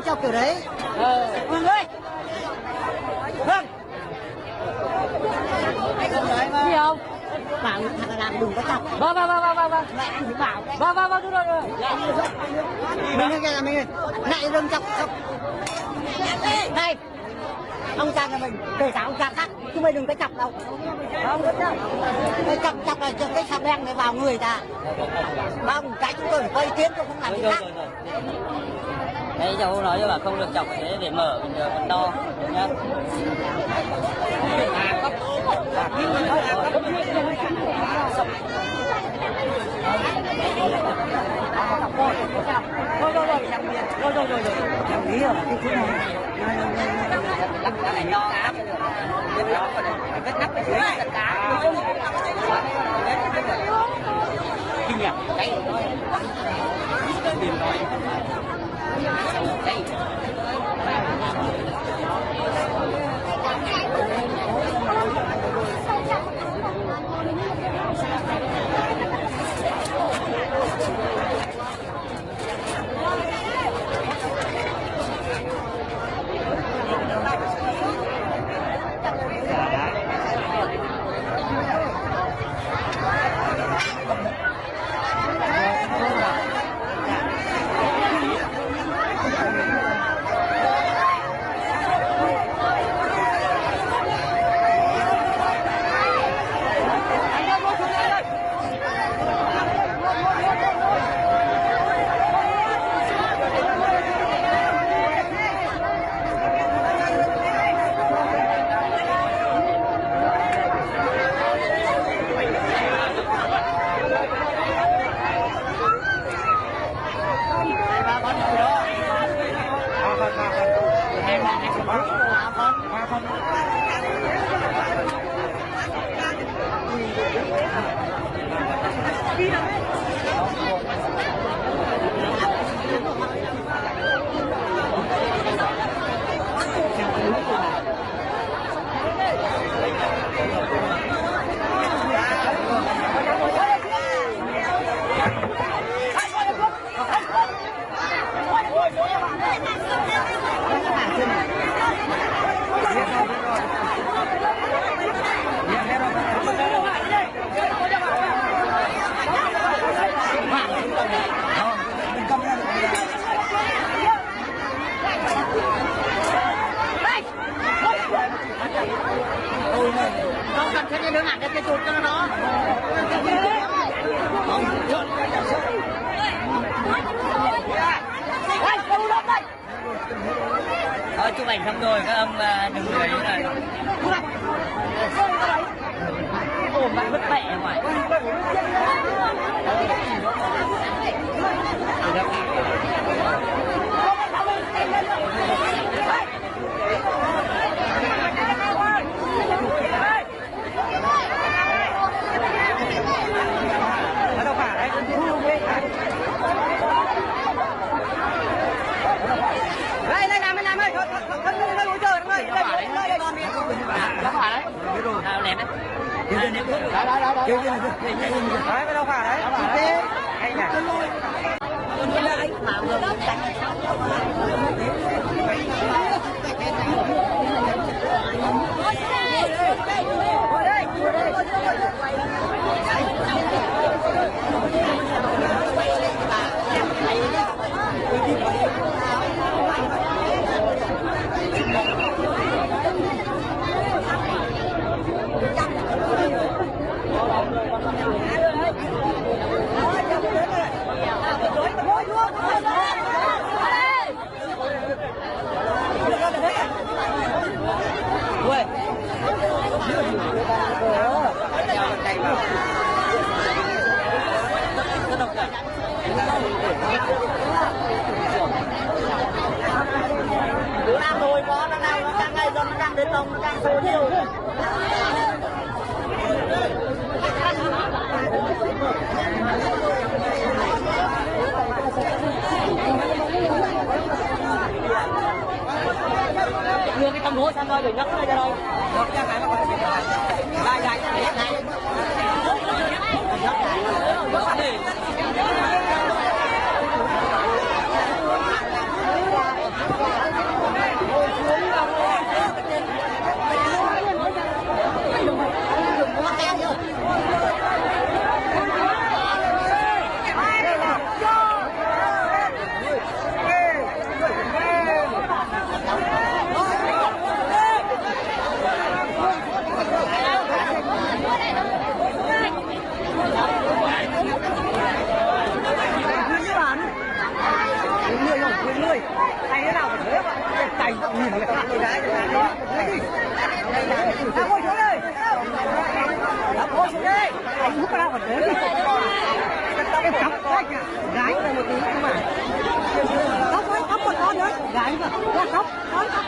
đâu chọc kiểu đấy. Ờ. Vương ơi. Vương gì không? Bảo thằng làm đừng có chọc vâng vâng vâng vâng vâng vâng. Mẹ bảo vâng vâng vâng đúng rồi rồi. Mình ơi là mình ơi lại đừng chọc chọc này. Ông cha nhà mình kể cả ông cha khác chứ mày đừng có chọc đâu. Không biết đâu cái chọc chọc là cái xà beng này vào người ta. Không cái chúng tôi phải ý kiến tôi không làm gì khác đấy cháu nói cho bà không được chọc thế để mở mình giờ mình đo nhá. Rồi rồi rồi rồi. Rồi rồi rồi đồng ý rồi cái chỗ này lắp cái này đo áp cái đó còn vết nắp ở dưới tất cả kinh nhỉ cái Hey. Ảnh xong rồi các ông đừng cười như này ôm bạn vứt mẹ ngoài ở đâu phải đấy đây đây làm đây làm ơi thân thân thân thân hỗ trợ đây đây đây đây đây Đó phải đấy À lẹt đấy À, ném thuốc. đấy đấy đấy đấy cái đâu phải đấy ok hay nhỉ anh. Đứa nào thôi có nó đang nó đang ngày do nó đang đến đông nó đang số nhiều đưa cái tâm lúa sang đây để nhắc nó ra đây Được cái còn phải lại lại lại lại Để cọc gái này một tí nhưng mà cọc ấy cọc một con nữa mà là khóc con cọc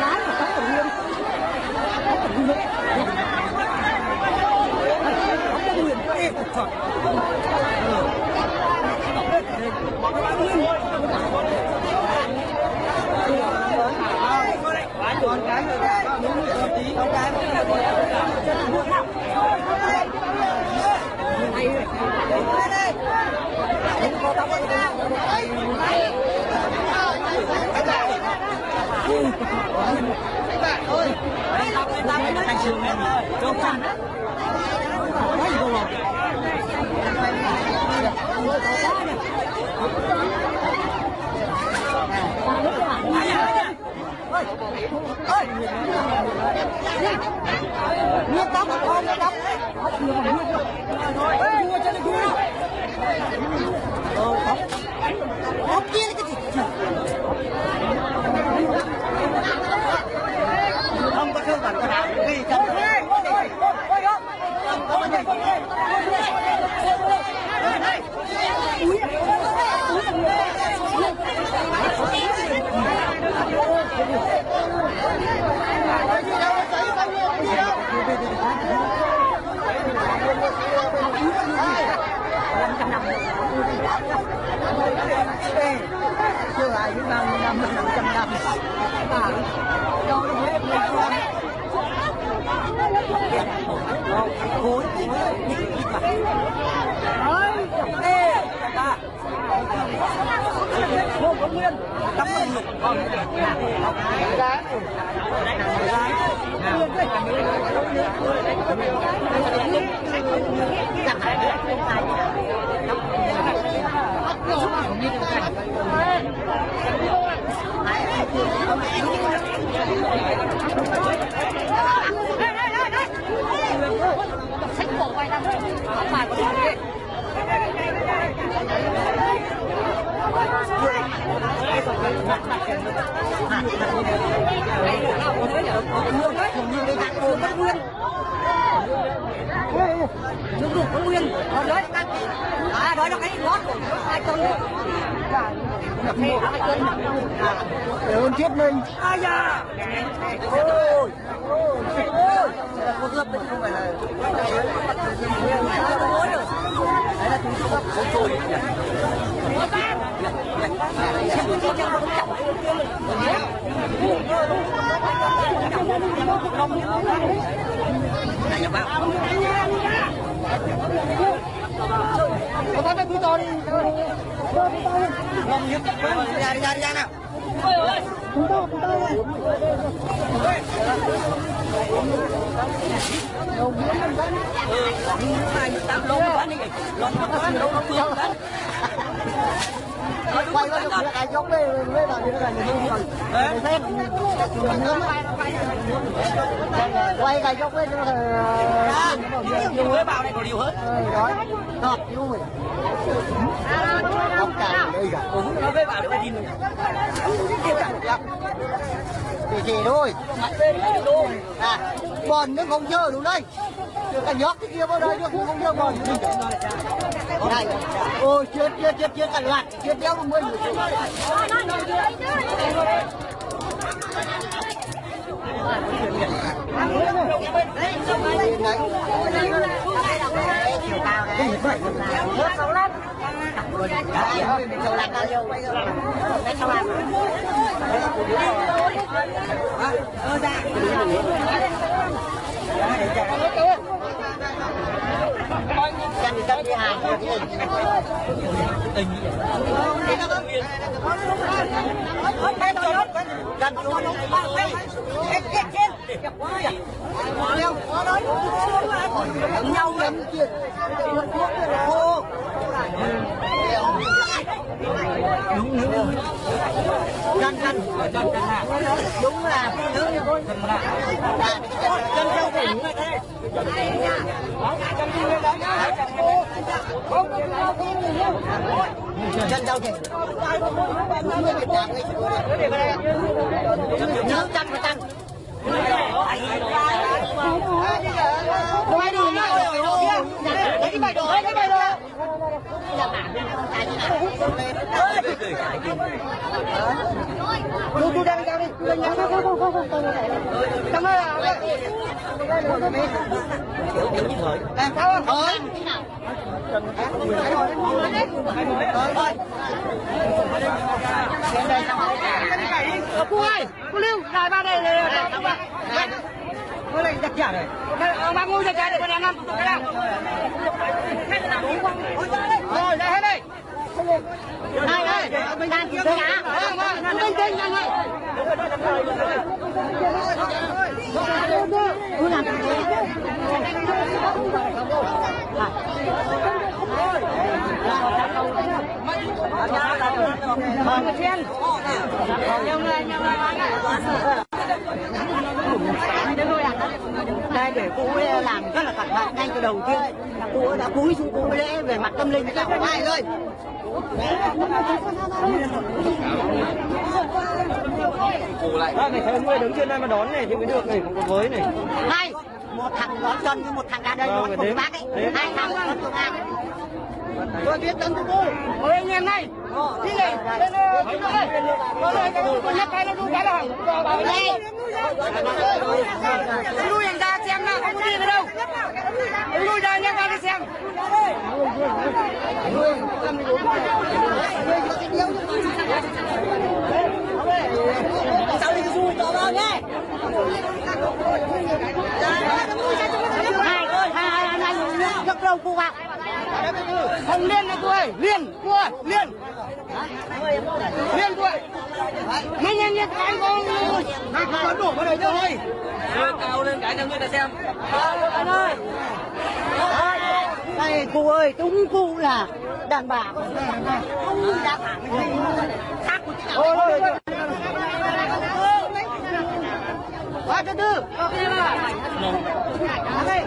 gái mà cọc tự nhiên. Cọc tự nhiên. Cọc tự nhiên. Ê trời con cái người ta có tí con cái trường em cho khăn quá gì đâu Nguyên tóc không nguyên tóc Ê, vua cho nó vua đâu, không Không kia thương bản có đạo Vì đề chưa lại những nhiêu năm năm trăm năm à cho nó hết lên con khối ê ta vô công nguyên. Tắm nó lục con gái sách cổ quay ra không bài của tôi Nước đủ có nguyên Còn đấy À đó là cái ngót của hai con Nhập một hai cân để ơn chết mình. Ai da! Ôi! Ôi cuộc lập đấy không phải là Đấy là chúng tôi không tôi có thấy cái túi to đi Ngon nhất Ra đi ra đi ra nào Túi to túi to quay qua được cái giống lên lên là như thế này còn phép. Quay cái giống lên cho nhiều mới bảo này có điều hết đó ngọt yêu mình không cả đây cả nó mới bảo để nhìn. Thì thôi. À bòn nó không chơi đúng đây. Cả nhóc cái kia vào đây nó không chơi bòn đây. ôi chết chết chết chết cả loạt chết đéo một mươi chiều cao Chân thì cấp đi hàng Tình đúng, xuống Chết chết chết nhau lắm chuyện ô đúng đúng chân chân chân chân là phụ nữ như con chân châu thỉnh chân châu thỉnh đúng người Việt Nam ấy nhớ chân và tăng quay đi nhá lấy cái bài đồ Chú Tôi đang đi, đi, đi, không không không không không Cảm ơn ạ. Làm sao không? Thôi. Ờ, cô ơi, cô Lưu, lại ba đây này. Mới lại giặt giả này. Ông bác ngu giặt giả để con đang ăn cái nào. Rồi, đây hết đây. Này ơi, mình đang kiếm cá. Vâng, vâng, bên trên nhanh ơi. Cô làm cái gì? Vâng, cái. Nhiều người, nhiều người bán đây để cô ấy làm rất là cẩn thận ngay từ đầu tiên cô ấy đã cúi xuống ấy lễ về mặt tâm linh cho không ai ơi Bác này thấy người đứng trên đây mà đón này thì mới được này, không có với này. hai một thằng đón chân với một thằng ra đây Vâng, đón phải cùng đếm. bác ấy Đếm. hai thằng đón cùng bác tôi biết tân của cô ôi anh em này đi này lên lên ơi có lời cái nhắc cái nó đu cái là đây lui anh ra xem nào không có đi nữa đâu lui ra nhắc ra đi xem nhé hai hai hai hai rất lâu cô vào không liên này cô ơi liên cô ơi liên liên cô ơi nhanh nhanh nhanh anh cô hai con đổ vào đây thôi cao lên cái cho người ta xem. anh ơi. Đây cô ơi đúng cô là đàn bà không ra thẳng khác của chị nào? Thứ tư đây